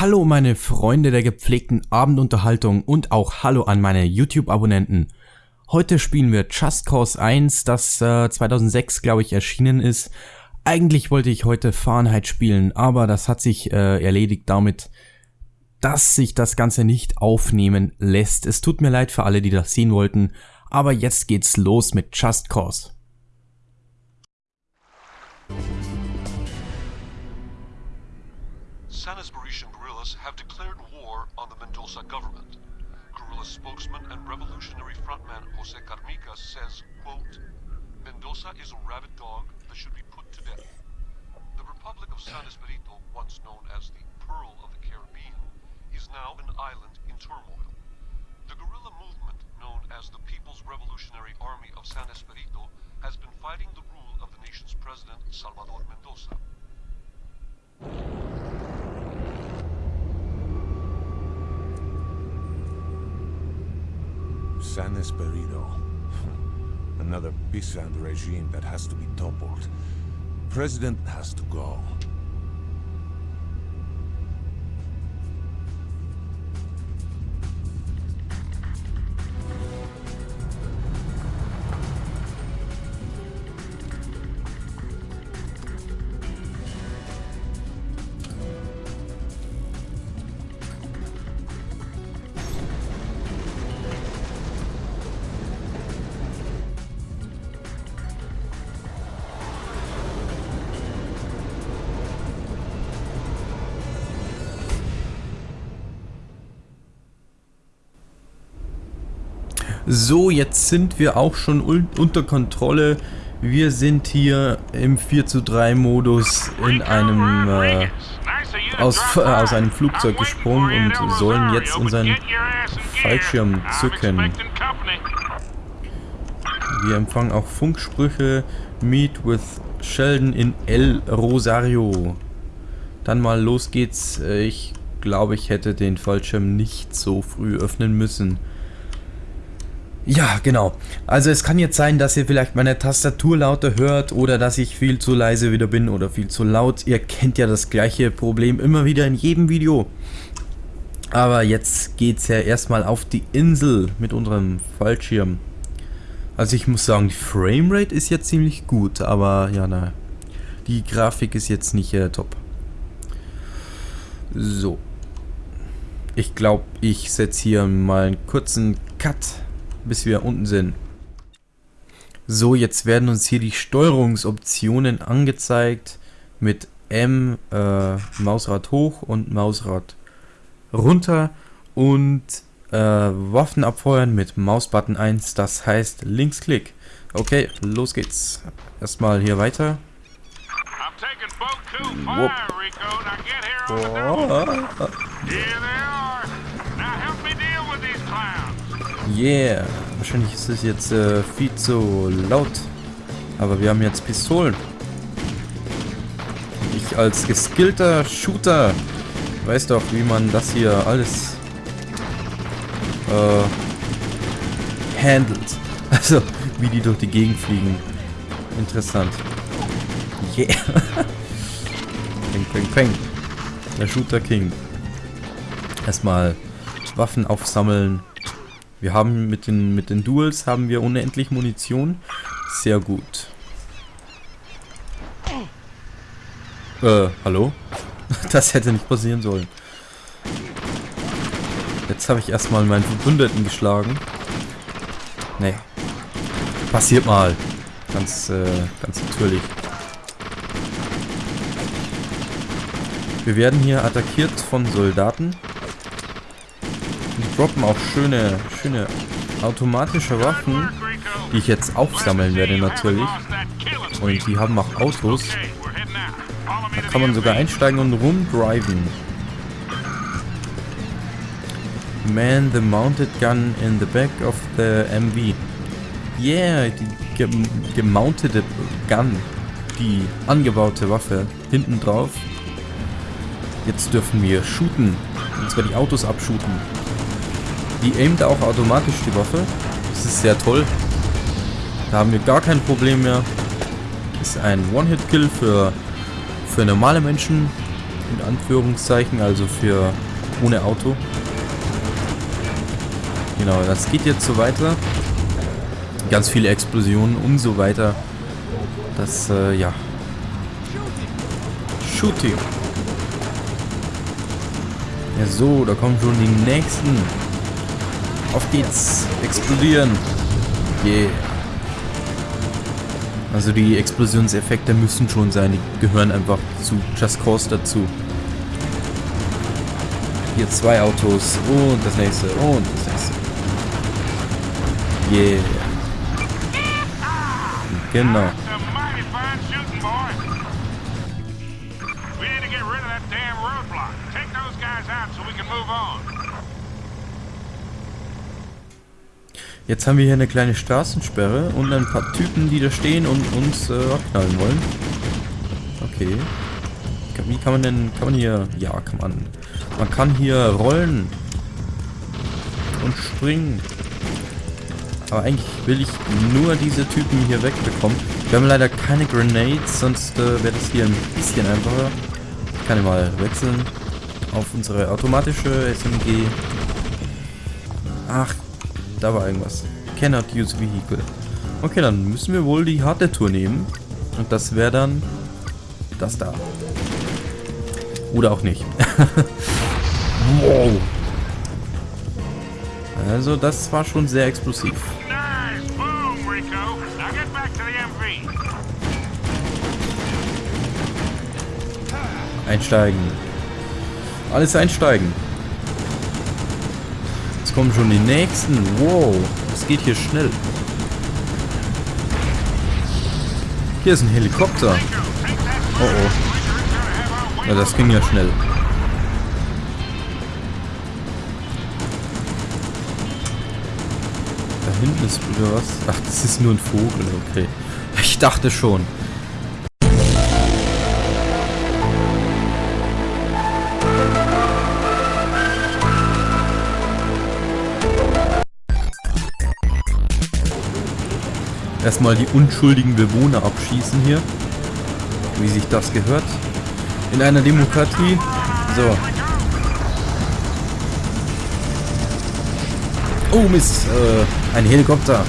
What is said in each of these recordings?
Hallo meine Freunde der gepflegten Abendunterhaltung und auch hallo an meine YouTube-Abonnenten. Heute spielen wir Just Cause 1, das äh, 2006 glaube ich erschienen ist. Eigentlich wollte ich heute Fahrenheit spielen, aber das hat sich äh, erledigt damit, dass sich das Ganze nicht aufnehmen lässt. Es tut mir leid für alle, die das sehen wollten, aber jetzt geht's los mit Just Cause. Carmica says, quote, Mendoza is a rabid dog that should be put to death. The Republic of San Espirito, once known as the Pearl of the Caribbean, is now an island in turmoil. The guerrilla movement, known as the People's Revolutionary Army of San Espirito, has been fighting the rule of the nation's president, Salvador Mendoza. San Espirito. Another peasant regime that has to be toppled. President has to go. So, jetzt sind wir auch schon unter Kontrolle. Wir sind hier im 4 zu 3 Modus in einem äh, aus, äh, aus einem Flugzeug gesprungen und sollen jetzt unseren Fallschirm zücken. Wir empfangen auch Funksprüche. Meet with Sheldon in El Rosario. Dann mal los geht's. Ich glaube, ich hätte den Fallschirm nicht so früh öffnen müssen. Ja, genau. Also es kann jetzt sein, dass ihr vielleicht meine Tastatur lauter hört oder dass ich viel zu leise wieder bin oder viel zu laut. Ihr kennt ja das gleiche Problem immer wieder in jedem Video. Aber jetzt geht's ja erstmal auf die Insel mit unserem Fallschirm. Also ich muss sagen, die Framerate ist jetzt ziemlich gut, aber ja, na, die Grafik ist jetzt nicht äh, top. So. Ich glaube, ich setze hier mal einen kurzen Cut bis wir unten sind. So, jetzt werden uns hier die Steuerungsoptionen angezeigt mit M, äh, Mausrad hoch und Mausrad runter und äh, Waffen abfeuern mit Mausbutton 1, das heißt Linksklick. Okay, los geht's. Erstmal hier weiter. Whoop. Oh. Yeah. Wahrscheinlich ist es jetzt äh, viel zu laut. Aber wir haben jetzt Pistolen. Ich als geskillter Shooter weiß doch, wie man das hier alles äh, handelt. Also, wie die durch die Gegend fliegen. Interessant. Yeah. peng, peng, peng. Der Shooter King. Erstmal Waffen aufsammeln. Wir haben mit den, mit den Duels haben wir unendlich Munition. Sehr gut. Äh, hallo? Das hätte nicht passieren sollen. Jetzt habe ich erstmal meinen Verbündeten geschlagen. Nee. Passiert mal. Ganz, äh, ganz natürlich. Wir werden hier attackiert von Soldaten. Droppen auch schöne, schöne automatische Waffen, die ich jetzt aufsammeln werde natürlich. Und die haben auch Autos. Da kann man sogar einsteigen und rumdriven. Man the mounted gun in the back of the MV. Yeah, die gemountete Gun. Die angebaute Waffe hinten drauf. Jetzt dürfen wir shooten. Und zwar die Autos abschuten. Die aimt auch automatisch die Waffe. Das ist sehr toll. Da haben wir gar kein Problem mehr. Ist ein One-Hit-Kill für, für normale Menschen. In Anführungszeichen, also für ohne Auto. Genau, das geht jetzt so weiter. Ganz viele Explosionen und so weiter. Das, äh, ja. Shooting. Ja, so, da kommen schon die nächsten. Auf geht's. Explodieren. Yeah. Also die Explosionseffekte müssen schon sein. Die gehören einfach zu Just Cause dazu. Hier zwei Autos. Und das nächste. Und das nächste. Yeah. Genau. Jetzt haben wir hier eine kleine Straßensperre und ein paar Typen, die da stehen und uns äh, abknallen wollen. Okay. Wie kann man denn... Kann man hier... Ja, kann man. Man kann hier rollen. Und springen. Aber eigentlich will ich nur diese Typen hier wegbekommen. Wir haben leider keine Grenades, sonst äh, wäre das hier ein bisschen einfacher. Ich kann ja mal wechseln auf unsere automatische SMG. Ach, da war irgendwas. Cannot use vehicle. Okay, dann müssen wir wohl die harte Tour nehmen. Und das wäre dann das da. Oder auch nicht. wow. Also das war schon sehr explosiv. Einsteigen. Alles einsteigen. Jetzt kommen schon die nächsten. Wow, es geht hier schnell. Hier ist ein Helikopter. Oh oh. Ja, das ging ja schnell. Da hinten ist wieder was. Ach, das ist nur ein Vogel, okay. Ich dachte schon. Erstmal die unschuldigen Bewohner abschießen hier. Wie sich das gehört. In einer Demokratie. So. Oh Mist, äh, ein Helikopter.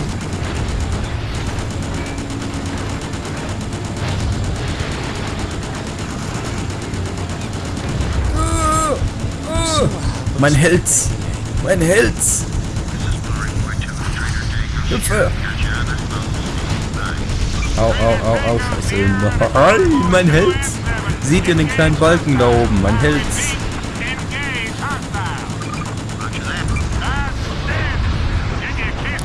Mein Held! Mein Held! Hilfe! Au, au, au, au, scheiße. Nein, mein Held. Seht ihr den kleinen Balken da oben? Mein Held.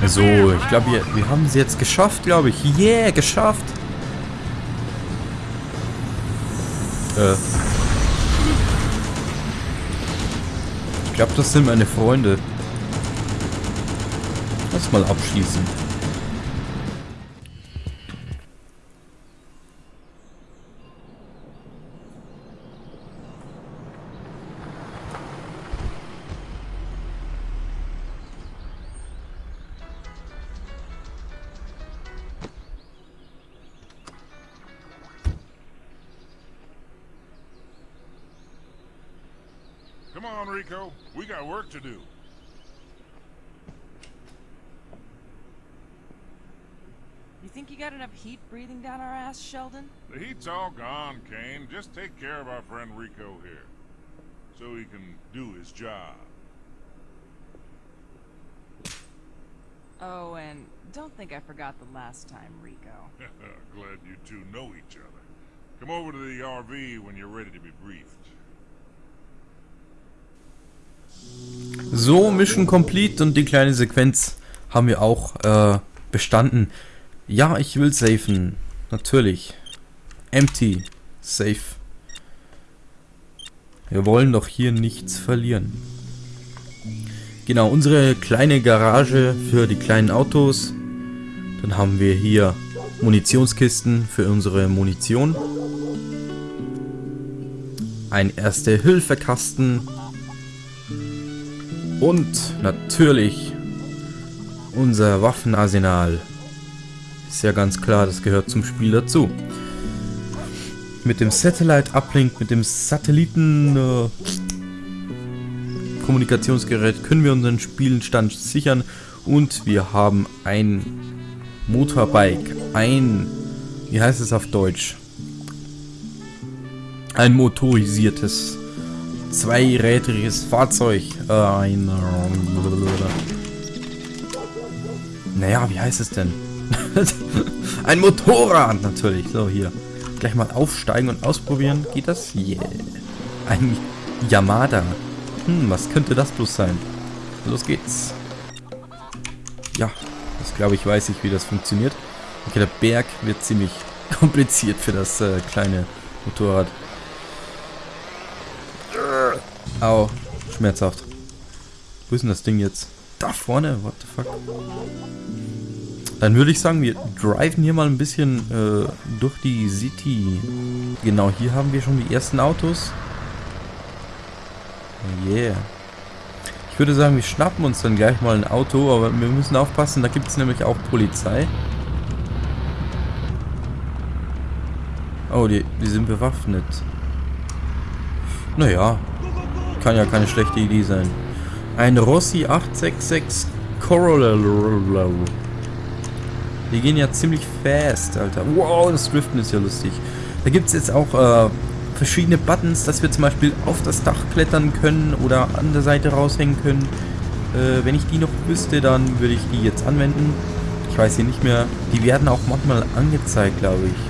So, ich glaube, wir, wir haben es jetzt geschafft, glaube ich. Yeah, geschafft. Äh. Ich glaube, das sind meine Freunde. Lass mal abschießen. Breathing down our ass, Sheldon? The heat's all gone, Kane. Just take care of our friend Rico here. So he can do his job. Oh, and don't think I forgot the last time, Rico. Glad you two know each other. Come over to the RV when you're ready to be briefed. So, Mission Complete und die kleine Sequenz haben wir auch äh, bestanden. Ja, ich will safen. Natürlich. Empty. Safe. Wir wollen doch hier nichts verlieren. Genau, unsere kleine Garage für die kleinen Autos. Dann haben wir hier Munitionskisten für unsere Munition. Ein Erste-Hilfe-Kasten und natürlich unser Waffenarsenal. Ist ja ganz klar, das gehört zum Spiel dazu. Mit dem Satellite Uplink, mit dem Satelliten äh, Kommunikationsgerät können wir unseren Spielenstand sichern und wir haben ein Motorbike, ein, wie heißt es auf Deutsch? Ein motorisiertes, zweirädriges Fahrzeug, äh, ein, naja, wie heißt es denn? ein Motorrad natürlich, so hier. Gleich mal aufsteigen und ausprobieren, geht das? Yeah. Ein Yamada. Hm, was könnte das bloß sein? Los geht's. Ja, das glaube ich, weiß ich, wie das funktioniert. Okay, der Berg wird ziemlich kompliziert für das äh, kleine Motorrad. Au, schmerzhaft. Wo ist denn das Ding jetzt? Da vorne? What the fuck? Dann würde ich sagen, wir driven hier mal ein bisschen äh, durch die City. Genau, hier haben wir schon die ersten Autos. Yeah. Ich würde sagen, wir schnappen uns dann gleich mal ein Auto, aber wir müssen aufpassen, da gibt es nämlich auch Polizei. Oh, die, die sind bewaffnet. Naja, kann ja keine schlechte Idee sein. Ein Rossi 866 Corolla. Die gehen ja ziemlich fast, Alter. Wow, das Driften ist ja lustig. Da gibt es jetzt auch äh, verschiedene Buttons, dass wir zum Beispiel auf das Dach klettern können oder an der Seite raushängen können. Äh, wenn ich die noch wüsste, dann würde ich die jetzt anwenden. Ich weiß hier nicht mehr. Die werden auch manchmal angezeigt, glaube ich.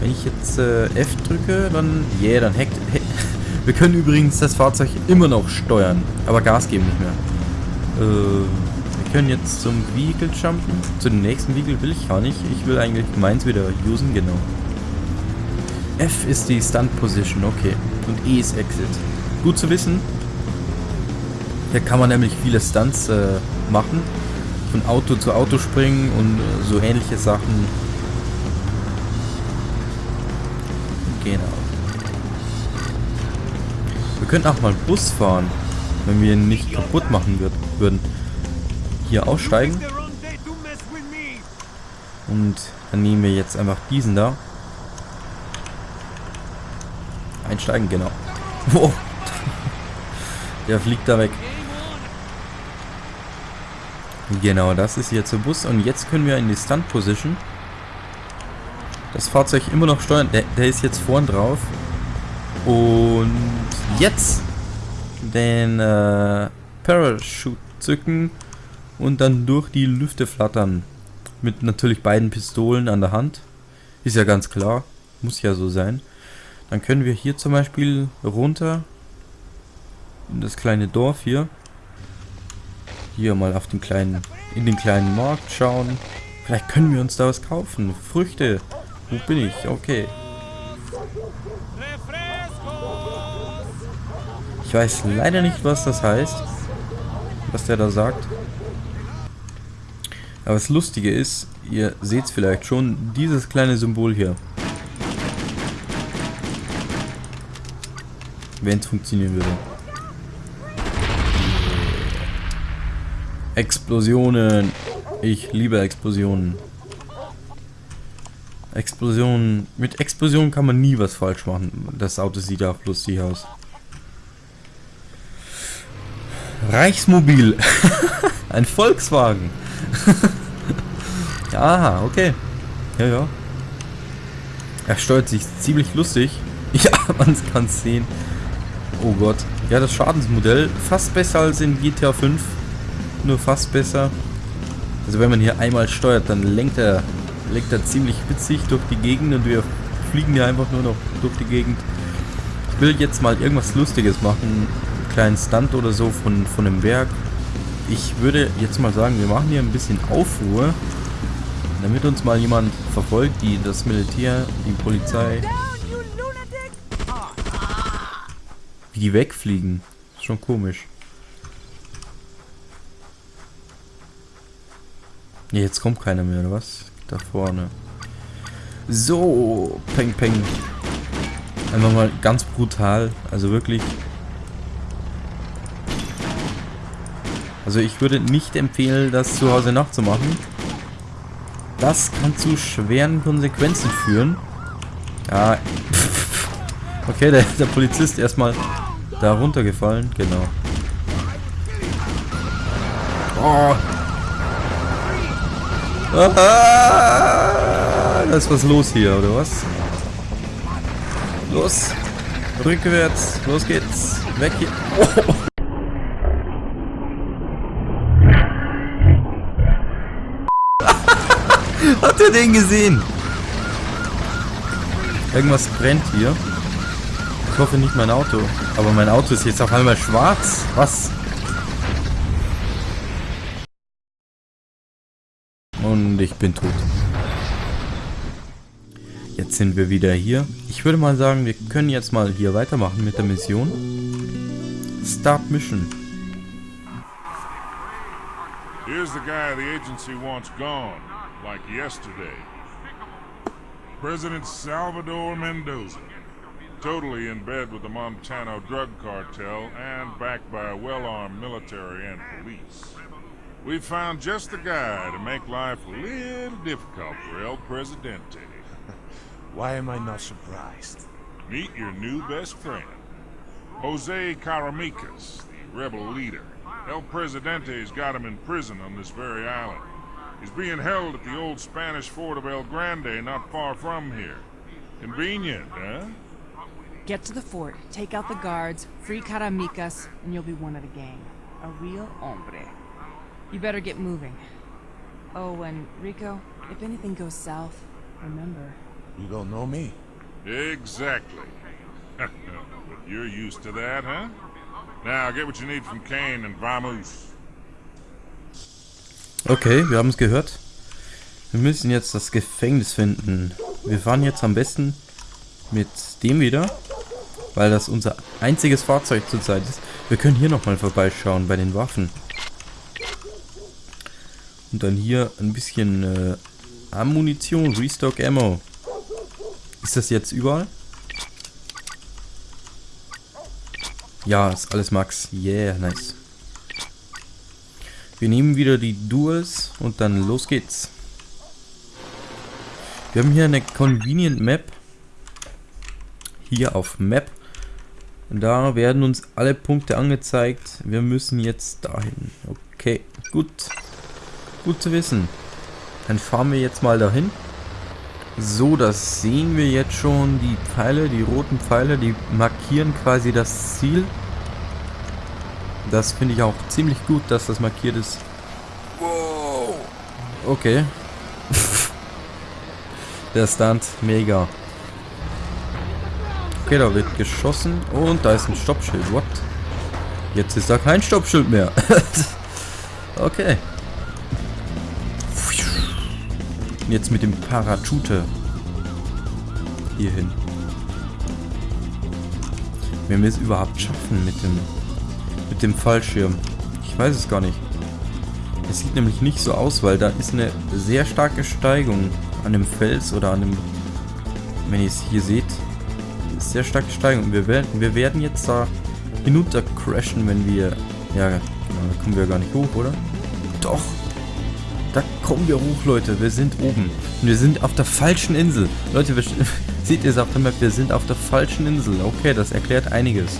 Wenn ich jetzt äh, F drücke, dann... Yeah, dann hackt... Wir können übrigens das Fahrzeug immer noch steuern, aber Gas geben nicht mehr. Äh, wir können jetzt zum Vehicle jumpen. Zu dem nächsten Vehicle will ich gar nicht. Ich will eigentlich meins wieder usen, genau. F ist die Stunt Position, okay. Und E ist Exit. Gut zu wissen. Hier kann man nämlich viele Stunts äh, machen. Von Auto zu Auto springen und äh, so ähnliche Sachen. Genau. Wir könnten auch mal Bus fahren, wenn wir ihn nicht kaputt machen würd würden. Hier aussteigen. Und dann nehmen wir jetzt einfach diesen da. Einsteigen, genau. Wow. Der fliegt da weg. Genau, das ist jetzt der Bus. Und jetzt können wir in die Stunt Position. Das Fahrzeug immer noch steuern. Der, der ist jetzt vorn drauf. Und jetzt den äh, Parachute zücken und dann durch die Lüfte flattern. Mit natürlich beiden Pistolen an der Hand. Ist ja ganz klar. Muss ja so sein. Dann können wir hier zum Beispiel runter in das kleine Dorf hier. Hier mal auf den kleinen, in den kleinen Markt schauen. Vielleicht können wir uns da was kaufen. Früchte. Wo bin ich? Okay. Ich weiß leider nicht, was das heißt. Was der da sagt. Aber das Lustige ist, ihr seht es vielleicht schon, dieses kleine Symbol hier. Wenn es funktionieren würde. Explosionen. Ich liebe Explosionen. Explosionen. Mit Explosionen kann man nie was falsch machen. Das Auto sieht auch lustig aus. Reichsmobil. Ein Volkswagen. Aha, okay. Ja, ja. Er steuert sich ziemlich lustig. Ja, man kann es sehen. Oh Gott. Ja, das Schadensmodell fast besser als in GTA 5. Nur fast besser. Also wenn man hier einmal steuert, dann lenkt er, lenkt er ziemlich witzig durch die Gegend und wir fliegen hier einfach nur noch durch die Gegend. Ich will jetzt mal irgendwas Lustiges machen. Einen kleinen Stunt oder so von, von dem Werk. Ich würde jetzt mal sagen, wir machen hier ein bisschen Aufruhr. Damit uns mal jemand verfolgt, die das Militär, die Polizei. Wie die wegfliegen. Ist schon komisch. Ne, jetzt kommt keiner mehr, oder was? Da vorne. So, peng peng. Einfach mal ganz brutal. Also wirklich. Also ich würde nicht empfehlen, das zu Hause nachzumachen. Das kann zu schweren Konsequenzen führen. Ja. Okay, der, der Polizist erstmal da runtergefallen. Genau. Oh. Ah, da ist was los hier, oder was? Los. Rückwärts. Los geht's. Weg hier. Oh. Den gesehen? Irgendwas brennt hier. Ich hoffe nicht mein Auto. Aber mein Auto ist jetzt auf einmal schwarz. Was? Und ich bin tot. Jetzt sind wir wieder hier. Ich würde mal sagen, wir können jetzt mal hier weitermachen mit der Mission. Start Mission. Here's the guy the agency wants gone, like yesterday. President Salvador Mendoza. Totally in bed with the Montano drug cartel and backed by a well-armed military and police. We found just the guy to make life a little difficult for El Presidente. Why am I not surprised? Meet your new best friend, Jose Caramicas, the rebel leader. El Presidente's got him in prison on this very island. He's being held at the old Spanish fort of El Grande, not far from here. Convenient, huh? Get to the fort, take out the guards, free Caramicas, and you'll be one of the gang. A real hombre. You better get moving. Oh, and Rico, if anything goes south, remember, You don't know me? Exactly. but you're used to that, huh? Now, get what you need from Kane and Vamoose. Okay, wir haben es gehört. Wir müssen jetzt das Gefängnis finden. Wir fahren jetzt am besten mit dem wieder, weil das unser einziges Fahrzeug zurzeit ist. Wir können hier nochmal vorbeischauen bei den Waffen. Und dann hier ein bisschen äh, Ammunition, Restock Ammo. Ist das jetzt überall? Ja, ist alles Max. Yeah, nice. Wir nehmen wieder die Duels und dann los geht's. Wir haben hier eine Convenient Map. Hier auf Map. Da werden uns alle Punkte angezeigt. Wir müssen jetzt dahin. Okay, gut. Gut zu wissen. Dann fahren wir jetzt mal dahin. So, das sehen wir jetzt schon. Die Pfeile, die roten Pfeile, die markieren quasi das Ziel. Das finde ich auch ziemlich gut, dass das markiert ist. Wow. Okay. Der Stunt, mega. Okay, da wird geschossen und da ist ein Stoppschild. What? Jetzt ist da kein Stoppschild mehr. okay. Jetzt mit dem Parachute hier hin. Wenn wir es überhaupt schaffen mit dem mit dem Fallschirm. Ich weiß es gar nicht. Es sieht nämlich nicht so aus, weil da ist eine sehr starke Steigung an dem Fels oder an dem, wenn ihr es hier seht, sehr starke Steigung. Wir werden, wir werden jetzt da hinunter crashen, wenn wir, ja, genau, da kommen wir gar nicht hoch, oder? Doch, da kommen wir hoch, Leute. Wir sind oben. Und wir sind auf der falschen Insel. Leute, wir, seht ihr es auf der Map? Wir sind auf der falschen Insel. Okay, das erklärt einiges.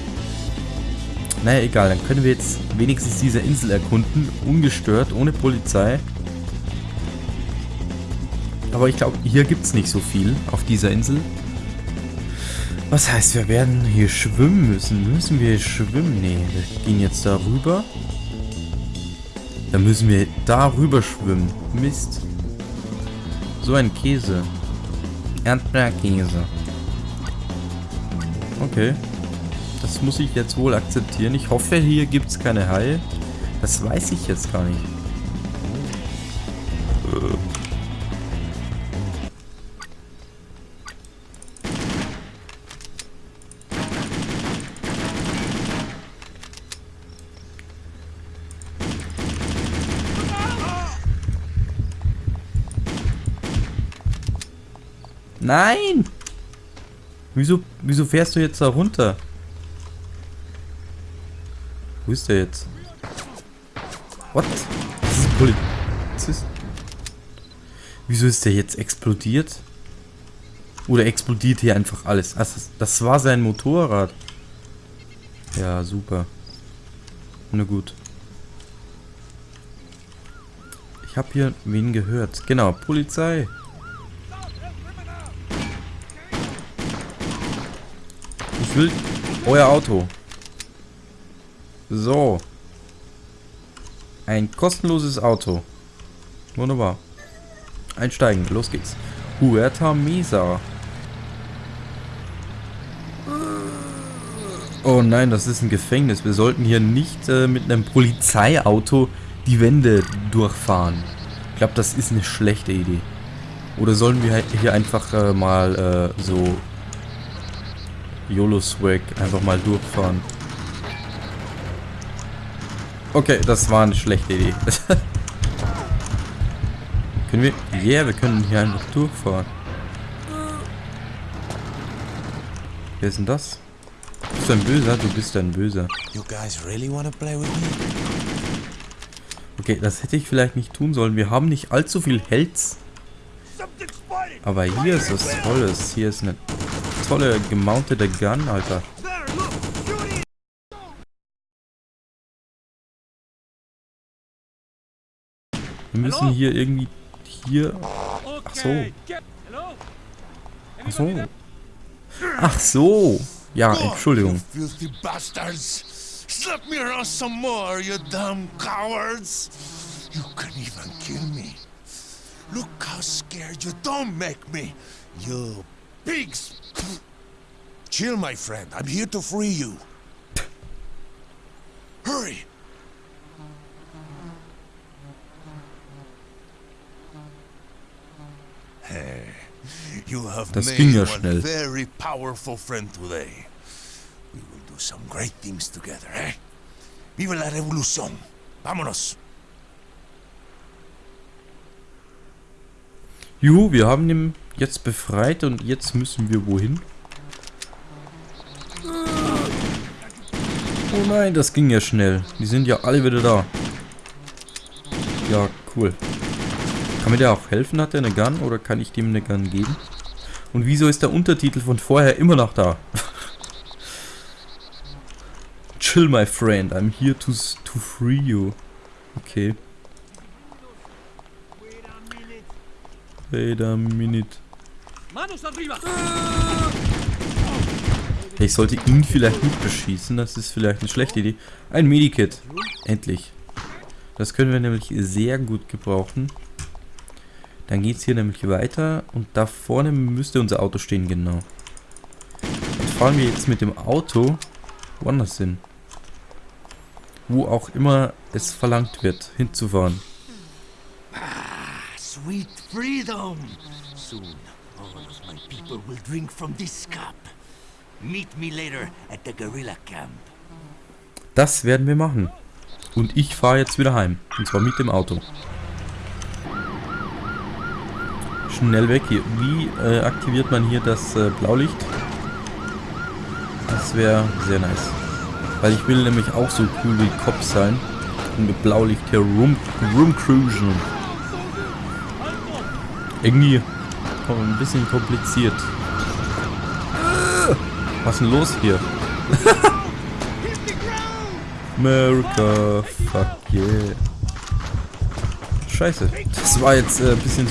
Naja, egal. Dann können wir jetzt wenigstens diese Insel erkunden. Ungestört, ohne Polizei. Aber ich glaube, hier gibt es nicht so viel auf dieser Insel. Was heißt, wir werden hier schwimmen müssen? Müssen wir schwimmen? Nee, wir gehen jetzt da rüber. Dann müssen wir da rüber schwimmen. Mist. So ein Käse. Erdbeerkäse. Okay. Das muss ich jetzt wohl akzeptieren. Ich hoffe, hier gibt es keine Haie. Das weiß ich jetzt gar nicht. Nein! Wieso, wieso fährst du jetzt da runter? Wo ist der jetzt? What? Das ist ein Polizist. Wieso ist der jetzt explodiert? Oder explodiert hier einfach alles? Also, das war sein Motorrad. Ja, super. Na gut. Ich habe hier wen gehört. Genau, Polizei. Ich will euer Auto. So. Ein kostenloses Auto. Wunderbar. Einsteigen, los geht's. Huerta Mesa. Oh nein, das ist ein Gefängnis. Wir sollten hier nicht äh, mit einem Polizeiauto die Wände durchfahren. Ich glaube, das ist eine schlechte Idee. Oder sollen wir halt hier einfach äh, mal äh, so YOLO-Swag einfach mal durchfahren? Okay, das war eine schlechte Idee. können wir... Ja, yeah, wir können hier einfach durchfahren. Wer ist denn das? Bist du ein Böser? Du bist ein Böser. You guys really wanna play with me? Okay, das hätte ich vielleicht nicht tun sollen. Wir haben nicht allzu viel Helds. Aber hier ist was Tolles. Hier ist eine tolle gemountete Gun, Alter. Wir müssen hier irgendwie... Hier... Ach so. Ach so. Ach so. Ja, Entschuldigung. Slap me around some more, you damn cowards! You can even kill me. Look how scared you don't make me, you pigs! Chill, my friend. I'm here to free you. Hurry! Das ging ja schnell. very powerful friend today. We will do some great things together, eh? Viva la revolución! Vámonos! Juhu, wir haben ihn jetzt befreit und jetzt müssen wir wohin? Oh nein, das ging ja schnell. Die sind ja alle wieder da. Ja, cool. Kann mir der auch helfen? Hat er eine Gun oder kann ich dem eine Gun geben? Und wieso ist der Untertitel von vorher immer noch da? Chill, my friend. I'm here to, to free you. Okay. Wait a minute. Ich sollte ihn vielleicht nicht beschießen, das ist vielleicht eine schlechte Idee. Ein Medikit. Endlich. Das können wir nämlich sehr gut gebrauchen. Dann geht es hier nämlich weiter und da vorne müsste unser Auto stehen, genau. Dann fahren wir jetzt mit dem Auto woanders hin. Wo auch immer es verlangt wird, hinzufahren. Sweet freedom! Soon, all of my people will drink from this cup. Meet me later at the guerrilla camp. Das werden wir machen. Und ich fahre jetzt wieder heim. Und zwar mit dem Auto. Schnell weg hier. Wie äh, aktiviert man hier das äh, Blaulicht? Das wäre sehr nice. Weil ich will nämlich auch so cool wie Cop sein. Und mit Blaulicht hier rum, rumcruisen. Irgendwie ein bisschen kompliziert. Was ist denn los hier? America, fuck yeah. Scheiße, war jetzt äh, ein bisschen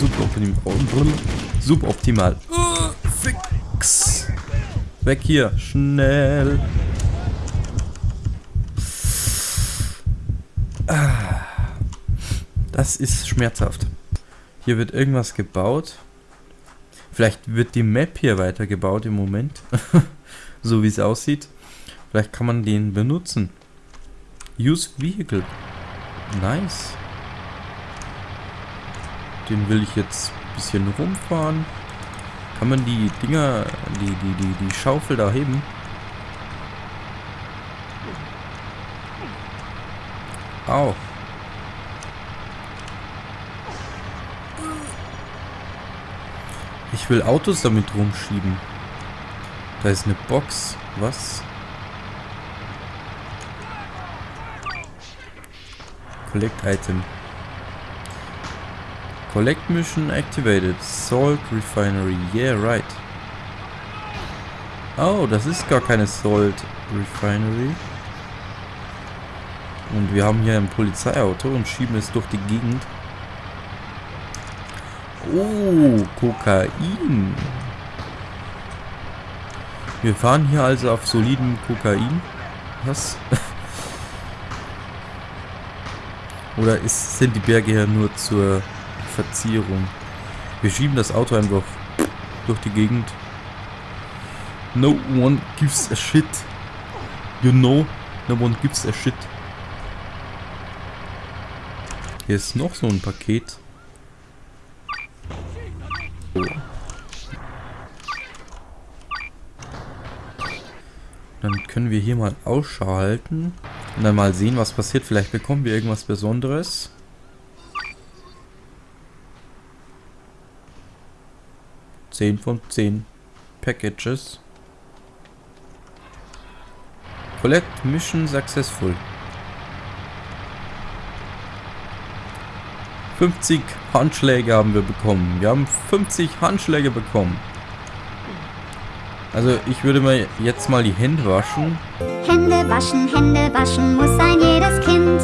suboptimal. Uh, fix. Weg hier, schnell. Das ist schmerzhaft. Hier wird irgendwas gebaut. Vielleicht wird die Map hier weitergebaut im Moment. so wie es aussieht. Vielleicht kann man den benutzen. Use Vehicle. Nice. Den will ich jetzt ein bisschen rumfahren. Kann man die Dinger, die, die, die, die Schaufel da heben? Au. Ich will Autos damit rumschieben. Da ist eine Box. Was? Collect Item. Collect Mission activated. Salt Refinery. Yeah, right. Oh, das ist gar keine Salt Refinery. Und wir haben hier ein Polizeiauto und schieben es durch die Gegend. Oh, Kokain. Wir fahren hier also auf solidem Kokain. Was? Oder ist, sind die Berge hier nur zur Verzierung? Wir schieben das Auto einfach durch die Gegend. No one gives a shit. You know, no one gives a shit. Hier ist noch so ein Paket. Oh. Dann können wir hier mal Ausschau halten. Und dann mal sehen, was passiert. Vielleicht bekommen wir irgendwas Besonderes. Zehn von zehn Packages. Collect Mission Successful. 50 Handschläge haben wir bekommen. Wir haben 50 Handschläge bekommen. Also ich würde mir jetzt mal die Hände waschen. Hände waschen, Hände waschen muss ein jedes Kind.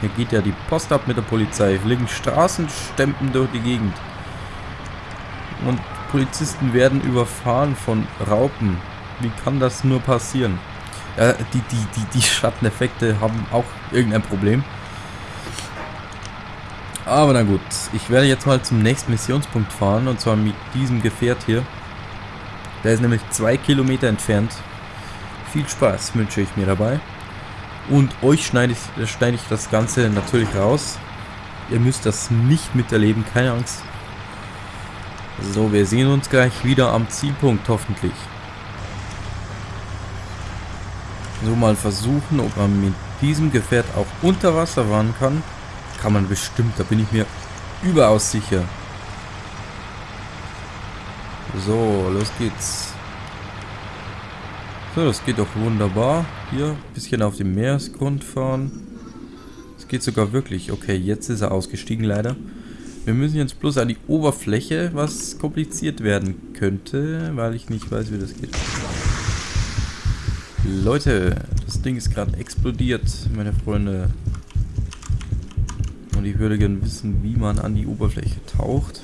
Hier geht ja die Post ab mit der Polizei. Fliegen Straßenstempen durch die Gegend. Und Polizisten werden überfahren von Raupen. Wie kann das nur passieren? Ja, die, die, die, die Schatteneffekte haben auch irgendein Problem. Aber na gut, ich werde jetzt mal zum nächsten Missionspunkt fahren und zwar mit diesem Gefährt hier. Der ist nämlich zwei Kilometer entfernt. Viel Spaß wünsche ich mir dabei. Und euch schneide ich, schneide ich das Ganze natürlich raus. Ihr müsst das nicht miterleben, keine Angst. So, wir sehen uns gleich wieder am Zielpunkt, hoffentlich. So, mal versuchen, ob man mit diesem Gefährt auch unter Wasser fahren kann. Kann man bestimmt, da bin ich mir überaus sicher. So, los geht's. So, das geht doch wunderbar. Hier, bisschen auf dem Meeresgrund fahren. Es geht sogar wirklich. Okay, jetzt ist er ausgestiegen leider. Wir müssen jetzt bloß an die Oberfläche, was kompliziert werden könnte, weil ich nicht weiß, wie das geht. Leute, das Ding ist gerade explodiert, meine Freunde. Und ich würde gerne wissen, wie man an die Oberfläche taucht.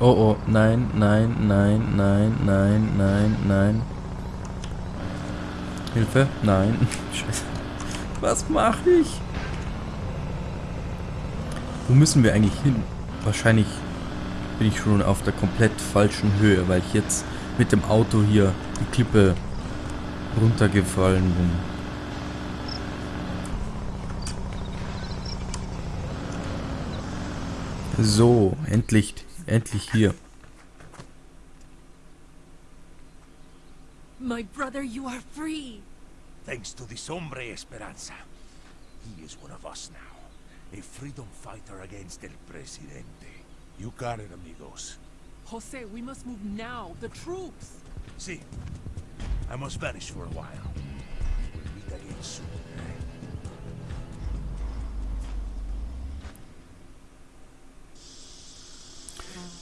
Oh oh, nein, nein, nein, nein, nein, nein, nein. Hilfe? Nein. Scheiße. Was mache ich? Wo müssen wir eigentlich hin? Wahrscheinlich bin ich schon auf der komplett falschen Höhe, weil ich jetzt mit dem Auto hier die Klippe runtergefallen bin. So, endlich, endlich hier. My brother, you are free. Thanks to this hombre Esperanza. He is one of us now. A freedom fighter against El Presidente. You got it, amigos. Jose, we must move now. The troops. See, I must vanish for a while. We'll meet again soon.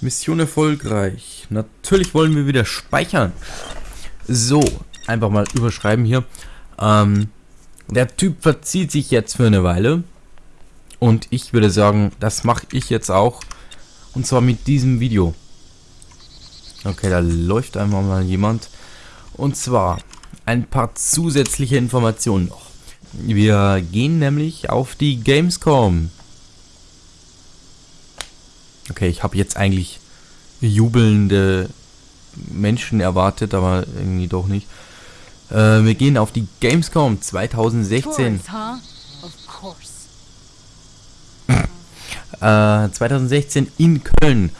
Mission erfolgreich. Natürlich wollen wir wieder speichern. So, einfach mal überschreiben hier. Ähm, der Typ verzieht sich jetzt für eine Weile. Und ich würde sagen, das mache ich jetzt auch. Und zwar mit diesem Video. Okay, da läuft einmal mal jemand. Und zwar ein paar zusätzliche Informationen noch. Wir gehen nämlich auf die Gamescom. Okay, ich habe jetzt eigentlich jubelnde Menschen erwartet, aber irgendwie doch nicht. Äh, wir gehen auf die Gamescom 2016. Tourists, huh? Of course. Äh, 2016 in Köln.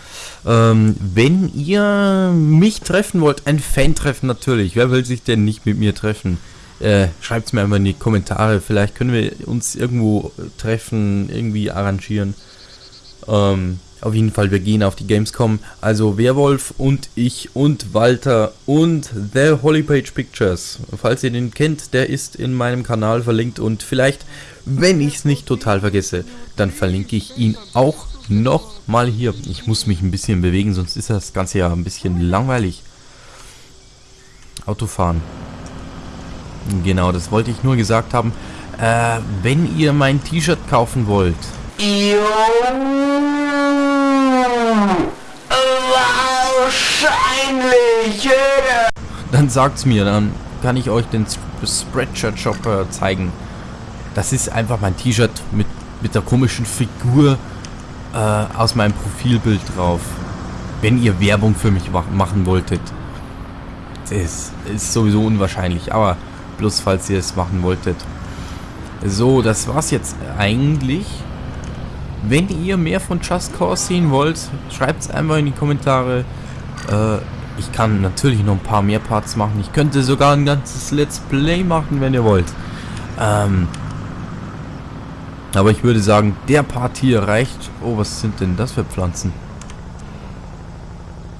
Ähm, wenn ihr mich treffen wollt, ein Fan-Treffen natürlich. Wer will sich denn nicht mit mir treffen? Äh, Schreibt es mir einfach in die Kommentare. Vielleicht können wir uns irgendwo treffen, irgendwie arrangieren. Ähm, Auf jeden Fall, wir gehen auf die Gamescom. Also Werwolf und ich und Walter und The Holy Page Pictures. Falls ihr den kennt, der ist in meinem Kanal verlinkt und vielleicht, wenn ich es nicht total vergesse, dann verlinke ich ihn auch noch mal hier. Ich muss mich ein bisschen bewegen, sonst ist das Ganze ja ein bisschen langweilig. Autofahren. Genau, das wollte ich nur gesagt haben. Äh, wenn ihr mein T-Shirt kaufen wollt. Wahrscheinlich. Dann sagt's mir, dann kann ich euch den Spreadshirt Shop äh, zeigen. Das ist einfach mein T-Shirt mit, mit der komischen Figur äh, aus meinem Profilbild drauf. Wenn ihr Werbung für mich machen wolltet. Das ist sowieso unwahrscheinlich, aber bloß falls ihr es machen wolltet. So, das war's jetzt eigentlich. Wenn ihr mehr von Just Cause sehen wollt, schreibt es einfach in die Kommentare. Äh, ich kann natürlich noch ein paar mehr Parts machen. Ich könnte sogar ein ganzes Let's Play machen, wenn ihr wollt. Ähm, aber ich würde sagen, der Part hier reicht. Oh, was sind denn das für Pflanzen?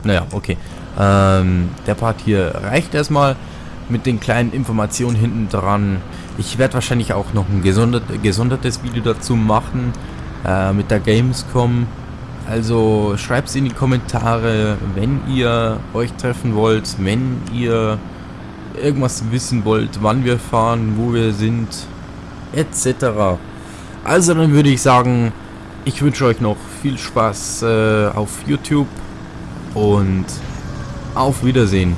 Naja, okay. Ähm, der Part hier reicht erstmal mit den kleinen Informationen hinten dran. Ich werde wahrscheinlich auch noch ein gesondert, gesondertes Video dazu machen äh, mit der Gamescom. Also schreibt es in die Kommentare, wenn ihr euch treffen wollt, wenn ihr irgendwas wissen wollt, wann wir fahren, wo wir sind, etc. Also dann würde ich sagen, ich wünsche euch noch viel Spaß äh, auf YouTube und auf Wiedersehen.